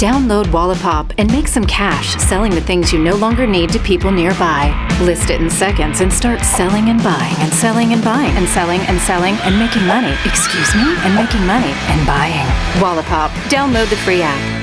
Download Wallapop and make some cash selling the things you no longer need to people nearby. List it in seconds and start selling and buying and selling and buying and selling and selling and making money. Excuse me? And making money and buying. Wallapop. Download the free app.